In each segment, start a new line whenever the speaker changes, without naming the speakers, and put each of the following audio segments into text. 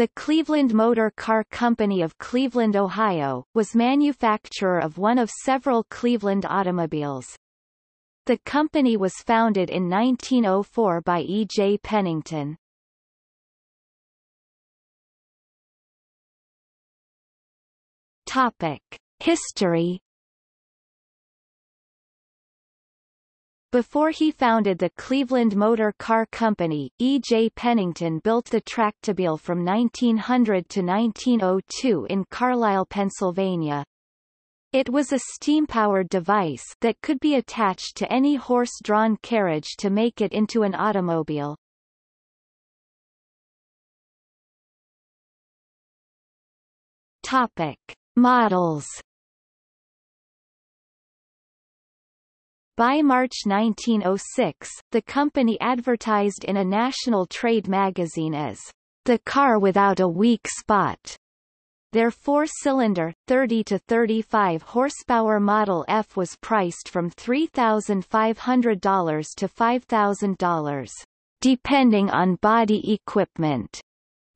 The Cleveland Motor Car Company of Cleveland, Ohio, was manufacturer of one of several Cleveland automobiles. The company was founded in 1904 by E. J. Pennington. Topic. History Before he founded the Cleveland Motor Car Company, E. J. Pennington built the Tractobile from 1900 to 1902 in Carlisle, Pennsylvania. It was a steam-powered device that could be attached to any horse-drawn carriage to make it into an automobile. Topic. Models By March 1906, the company advertised in a national trade magazine as the car without a weak spot. Their four-cylinder, 30 to 35 horsepower Model F was priced from $3,500 to $5,000, depending on body equipment.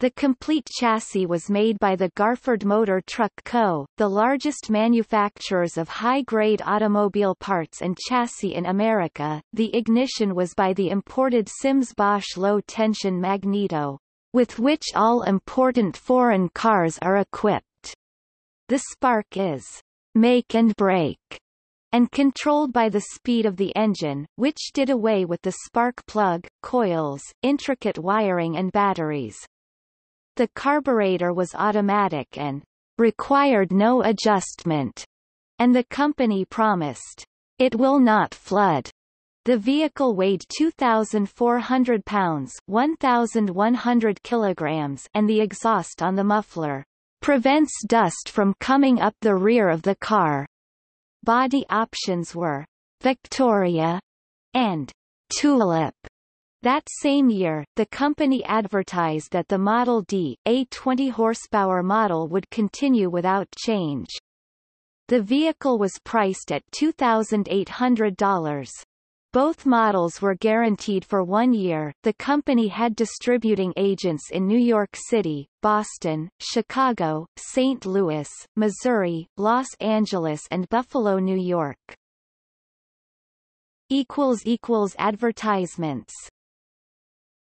The complete chassis was made by the Garford Motor Truck Co., the largest manufacturers of high-grade automobile parts and chassis in America. The ignition was by the imported Simms-Bosch low-tension magneto, with which all important foreign cars are equipped. The spark is make and break and controlled by the speed of the engine, which did away with the spark plug, coils, intricate wiring and batteries. The carburetor was automatic and required no adjustment, and the company promised, it will not flood. The vehicle weighed 2,400 pounds 1,100 kilograms and the exhaust on the muffler prevents dust from coming up the rear of the car. Body options were Victoria and Tulip. That same year, the company advertised that the Model D, a 20-horsepower model would continue without change. The vehicle was priced at $2,800. Both models were guaranteed for one year. The company had distributing agents in New York City, Boston, Chicago, St. Louis, Missouri, Los Angeles and Buffalo, New York. Advertisements